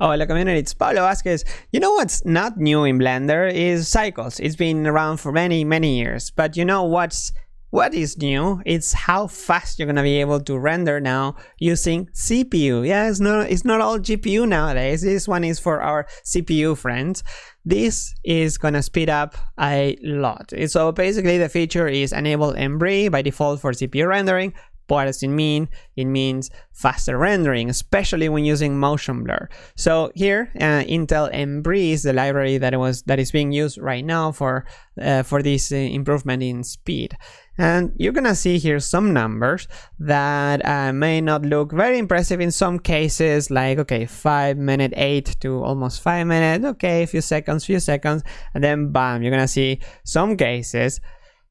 Oh, the community, it's Pablo Vazquez. You know what's not new in Blender is cycles. It's been around for many, many years. But you know what's what is new? It's how fast you're gonna be able to render now using CPU. Yeah, it's not it's not all GPU nowadays. This one is for our CPU friends. This is gonna speed up a lot. So basically the feature is enable Embree by default for CPU rendering, what does it mean? It means faster rendering, especially when using motion blur. So here, uh, Intel Embree the library that was that is being used right now for uh, for this uh, improvement in speed. And you're gonna see here some numbers that uh, may not look very impressive in some cases, like okay, five minute eight to almost five minutes, okay, a few seconds, few seconds, and then bam, you're gonna see some cases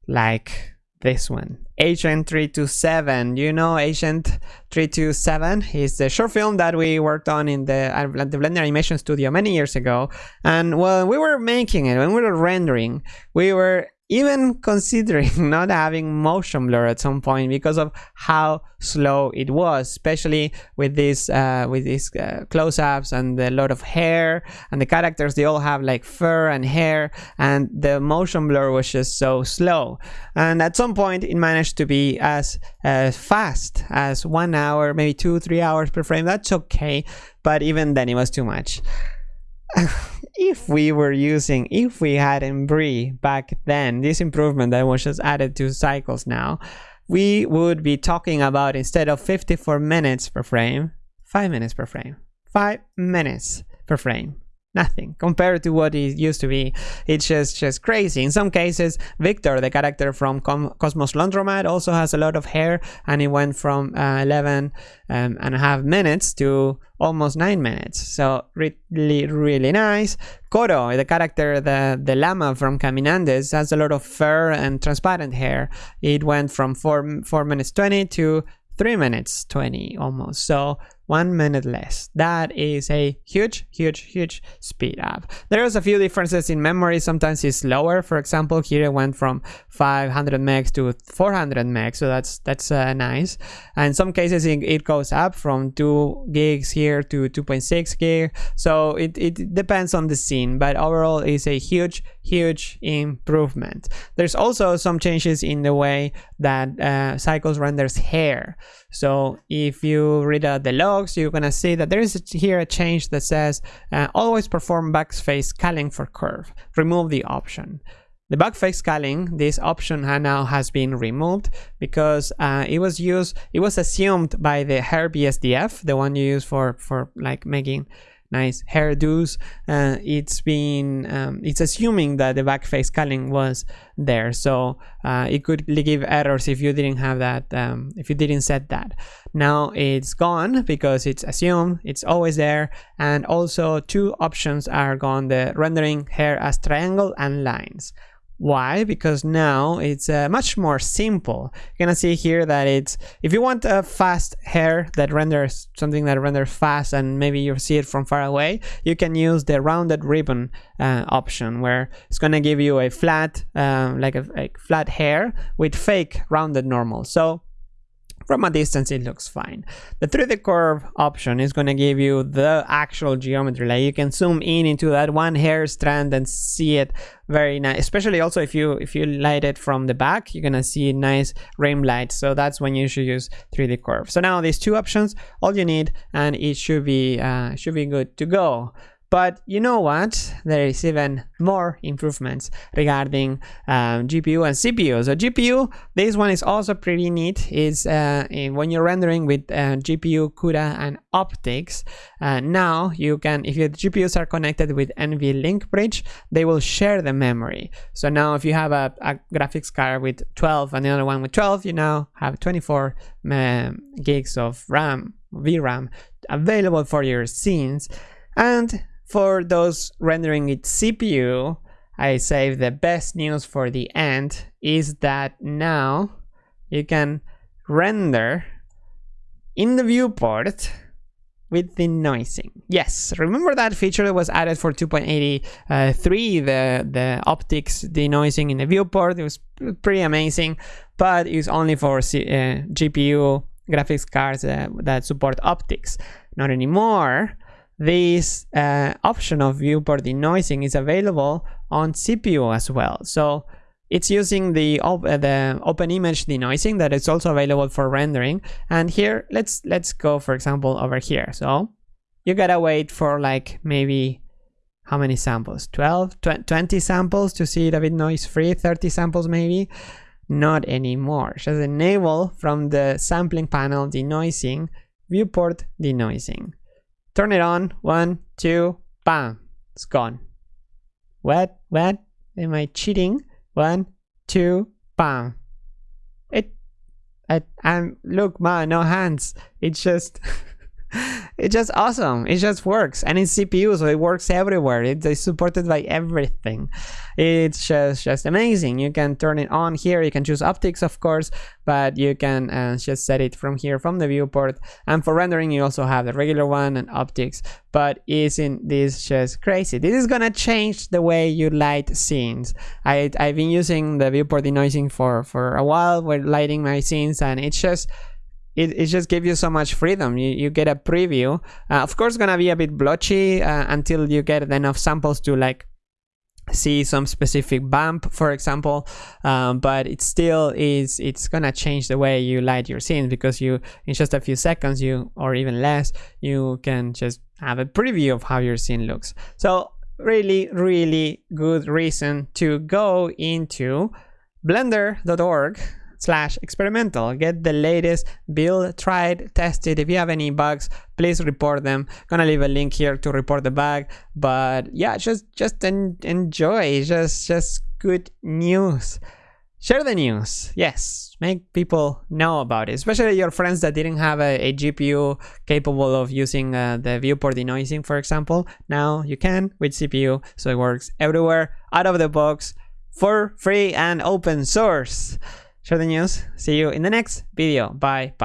like this one agent 327 you know agent 327 is the short film that we worked on in the, uh, the blender animation studio many years ago. And when we were making it when we were rendering we were even considering not having motion blur at some point because of how slow it was especially with this uh, with these uh, close-ups and a lot of hair and the characters they all have like fur and hair and the motion blur was just so slow. And at some point it managed to be as uh, fast as one hour maybe two three hours per frame. That's okay but even then it was too much if we were using, if we had Embree back then, this improvement that was just added to cycles now, we would be talking about instead of 54 minutes per frame, 5 minutes per frame. 5 minutes per frame nothing compared to what it used to be. It's just just crazy. In some cases, Victor, the character from Com Cosmos Laundromat, also has a lot of hair, and it went from uh, 11 um, and a half minutes to almost nine minutes. So really, really nice. Koro, the character, the the llama from Caminandes, has a lot of fur and transparent hair. It went from four four minutes 20 to 3 minutes 20 almost so one minute less. That is a huge, huge, huge speed up. There's a few differences in memory. Sometimes it's lower. For example, here it went from 500 megs to 400 megs, so that's that's uh, nice. And in some cases, it, it, goes up from 2 gigs here to 2.6 gig. So it, it depends on the scene, but overall, it's a huge, huge improvement. There's also some changes in the way that uh, Cycles renders hair. So if you read out the logs, you're gonna see that there is here a change that says uh, always perform backface culling for curve. Remove the option. The backface culling, this option now has been removed because uh, it was used, it was assumed by the hair BSDF, the one you use for for like making nice hairdos. Uh, it's been um, it's assuming that the backface culling was there, so uh, it could give errors if you didn't have that, um, if you didn't set that. Now it's gone because it's assumed, it's always there, and also two options are gone: the rendering hair as triangle and lines. Why? Because now it's uh, much more simple. You're gonna see here that it's, if you want a fast hair that renders something that renders fast and maybe you see it from far away, you can use the rounded ribbon uh, option where it's gonna give you a flat, um, like a, a flat hair with fake rounded normal. So from a distance it looks fine. The 3d curve option is going to give you the actual geometry. Like you can zoom in into that one hair strand and see it very nice especially also if you if you light it from the back you're gonna see nice rim light. So that's when you should use 3d curve. So now these two options all you need and it should be uh, should be good to go but you know what? There is even more improvements regarding um, GPU and CPU. So GPU, this one is also pretty neat. Is uh, when you're rendering with uh, GPU, CUDA, and OptiX. Uh, now you can, if your GPUs are connected with NVLink bridge, they will share the memory. So now if you have a, a graphics card with 12 and the other one with 12, you now have 24 um, gigs of RAM, VRAM available for your scenes. And for those rendering it CPU, I save the best news for the end is that now you can render in the viewport with the denoising. Yes, remember that feature that was added for 2.83, the, the OptiX denoising in the viewport? It was pretty amazing, but it's only for C uh, GPU graphics cards uh, that support OptiX. Not anymore this uh, option of viewport denoising is available on CPU as well. So it's using the, op uh, the open image denoising that is also available for rendering. And here, let's let's go, for example, over here. So you gotta wait for like maybe how many samples 12 20 samples to see it a bit noise free 30 samples maybe not anymore just enable from the sampling panel denoising viewport denoising turn it on. One two bam. It's gone. What? What? Am i cheating? One two bam. It I, i'm look man no hands. It's just it's just awesome. It just works, and it's CPU, so it works everywhere. It's supported by everything. It's just just amazing. You can turn it on here. You can choose OptiX, of course, but you can uh, just set it from here from the viewport. And for rendering, you also have the regular one and OptiX. But isn't this just crazy? This is gonna change the way you light scenes. I I've been using the viewport denoising for for a while. We're lighting my scenes, and it's just it, it just gives you so much freedom. You, you get a preview. Uh, of course, gonna be a bit blotchy uh, until you get enough samples to like see some specific bump for example um, but it still is it's gonna change the way you light your scene because you in just a few seconds you or even less you can just have a preview of how your scene looks so really really good reason to go into blender.org slash experimental. Get the latest build, tried, tested. If you have any bugs, please report them. Gonna leave a link here to report the bug. But yeah, just just en enjoy. Just just good news. Share the news. Yes, make people know about it, especially your friends that didn't have a, a GPU capable of using uh, the viewport denoising, for example. Now you can with CPU, so it works everywhere, out of the box, for free and open source share the news. See you in the next video. Bye. Bye.